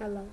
Hello.